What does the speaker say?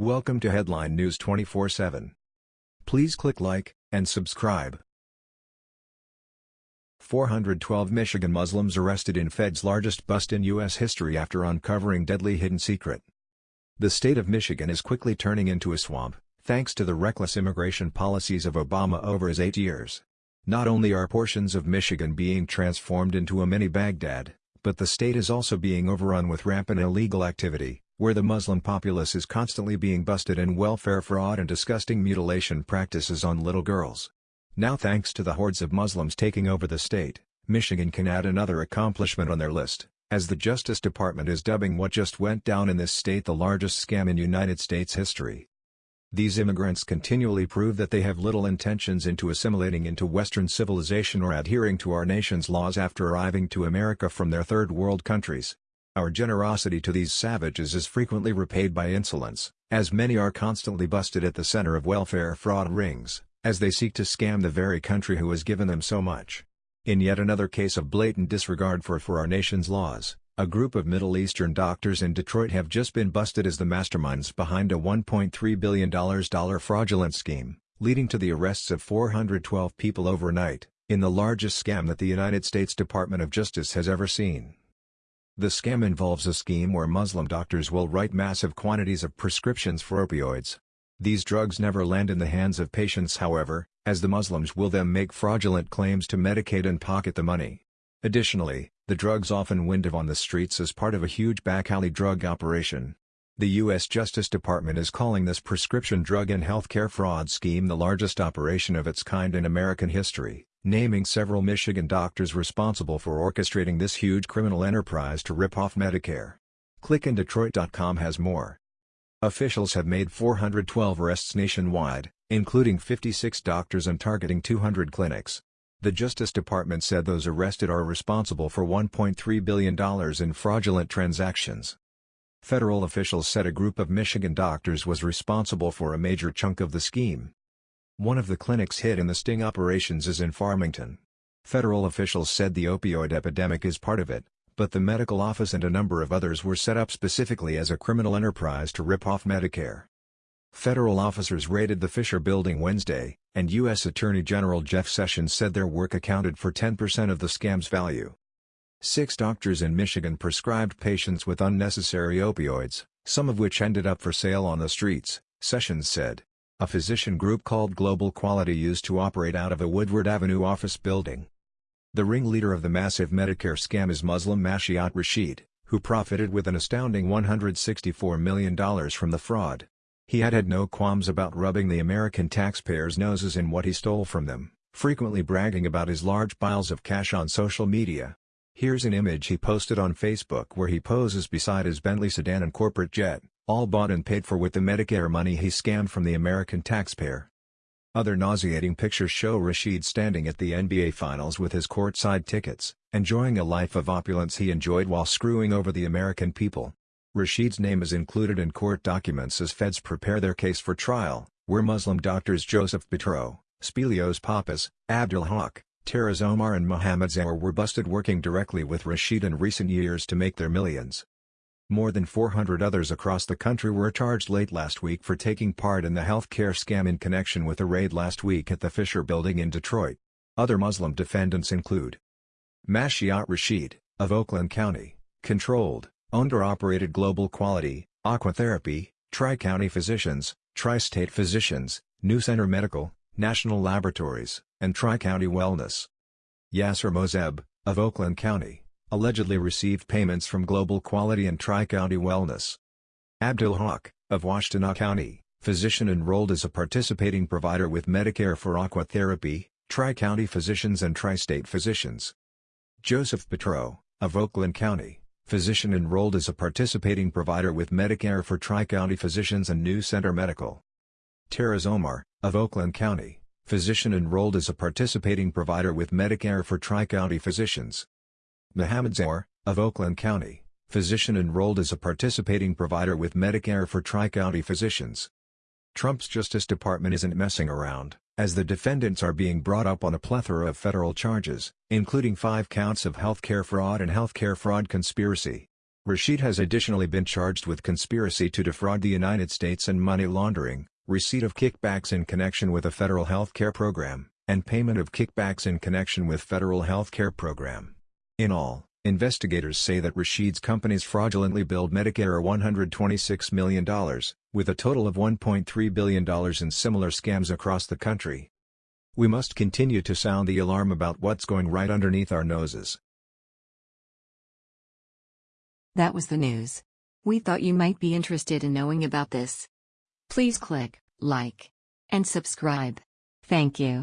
Welcome to Headline News 24/7. Please click like and subscribe. 412 Michigan Muslims arrested in Fed's largest bust in U.S. history after uncovering deadly hidden secret. The state of Michigan is quickly turning into a swamp, thanks to the reckless immigration policies of Obama over his eight years. Not only are portions of Michigan being transformed into a mini Baghdad, but the state is also being overrun with rampant illegal activity, where the Muslim populace is constantly being busted in welfare fraud and disgusting mutilation practices on little girls. Now thanks to the hordes of Muslims taking over the state, Michigan can add another accomplishment on their list, as the Justice Department is dubbing what just went down in this state the largest scam in United States history. These immigrants continually prove that they have little intentions into assimilating into Western civilization or adhering to our nation's laws after arriving to America from their third world countries. Our generosity to these savages is frequently repaid by insolence, as many are constantly busted at the center of welfare fraud rings, as they seek to scam the very country who has given them so much. In yet another case of blatant disregard for for our nation's laws, a group of Middle Eastern doctors in Detroit have just been busted as the masterminds behind a $1.3 billion fraudulent scheme, leading to the arrests of 412 people overnight, in the largest scam that the United States Department of Justice has ever seen. The scam involves a scheme where Muslim doctors will write massive quantities of prescriptions for opioids. These drugs never land in the hands of patients however, as the Muslims will then make fraudulent claims to Medicaid and pocket the money. Additionally, the drugs often wind up on the streets as part of a huge back alley drug operation. The U.S. Justice Department is calling this prescription drug and healthcare fraud scheme the largest operation of its kind in American history naming several Michigan doctors responsible for orchestrating this huge criminal enterprise to rip off Medicare. ClickInDetroit.com has more. Officials have made 412 arrests nationwide, including 56 doctors and targeting 200 clinics. The Justice Department said those arrested are responsible for $1.3 billion in fraudulent transactions. Federal officials said a group of Michigan doctors was responsible for a major chunk of the scheme. One of the clinics hit in the sting operations is in Farmington. Federal officials said the opioid epidemic is part of it, but the medical office and a number of others were set up specifically as a criminal enterprise to rip off Medicare. Federal officers raided the Fisher building Wednesday, and U.S. Attorney General Jeff Sessions said their work accounted for 10% of the scam's value. Six doctors in Michigan prescribed patients with unnecessary opioids, some of which ended up for sale on the streets, Sessions said. A physician group called Global Quality used to operate out of a Woodward Avenue office building. The ringleader of the massive Medicare scam is Muslim Mashiyat Rashid, who profited with an astounding $164 million from the fraud. He had had no qualms about rubbing the American taxpayers' noses in what he stole from them, frequently bragging about his large piles of cash on social media. Here's an image he posted on Facebook where he poses beside his Bentley sedan and corporate jet all bought and paid for with the Medicare money he scammed from the American taxpayer. Other nauseating pictures show Rashid standing at the NBA Finals with his courtside tickets, enjoying a life of opulence he enjoyed while screwing over the American people. Rashid's name is included in court documents as feds prepare their case for trial, where Muslim doctors Joseph Betro, Spilios Pappas, Abdul Haq, Taraz Omar and Mohammed Zahoor were busted working directly with Rashid in recent years to make their millions. More than 400 others across the country were charged late last week for taking part in the healthcare scam in connection with a raid last week at the Fisher Building in Detroit. Other Muslim defendants include Mashiyat Rashid, of Oakland County, controlled, owned or operated Global Quality, Aquatherapy, Tri-County Physicians, Tri-State Physicians, New Center Medical, National Laboratories, and Tri-County Wellness. Yasser Mozeb, of Oakland County, allegedly received payments from Global Quality and Tri-County Wellness. Abdul Haq, of Washtenaw County, physician enrolled as a participating provider with Medicare for Aquatherapy, Tri-County Physicians and Tri-State Physicians. Joseph Betro, of Oakland County, physician enrolled as a participating provider with Medicare for Tri-County Physicians and New Center Medical. Taraz Omar, of Oakland County, physician enrolled as a participating provider with Medicare for Tri-County Physicians. Mohammed Zahoor, of Oakland County, physician enrolled as a participating provider with Medicare for Tri-County Physicians. Trump's Justice Department isn't messing around, as the defendants are being brought up on a plethora of federal charges, including five counts of healthcare fraud and healthcare fraud conspiracy. Rashid has additionally been charged with conspiracy to defraud the United States and money laundering, receipt of kickbacks in connection with a federal health care program, and payment of kickbacks in connection with federal health care program. In all, investigators say that Rashid's companies fraudulently billed Medicare $126 million, with a total of $1.3 billion in similar scams across the country. We must continue to sound the alarm about what's going right underneath our noses. That was the news. We thought you might be interested in knowing about this. Please click like and subscribe. Thank you.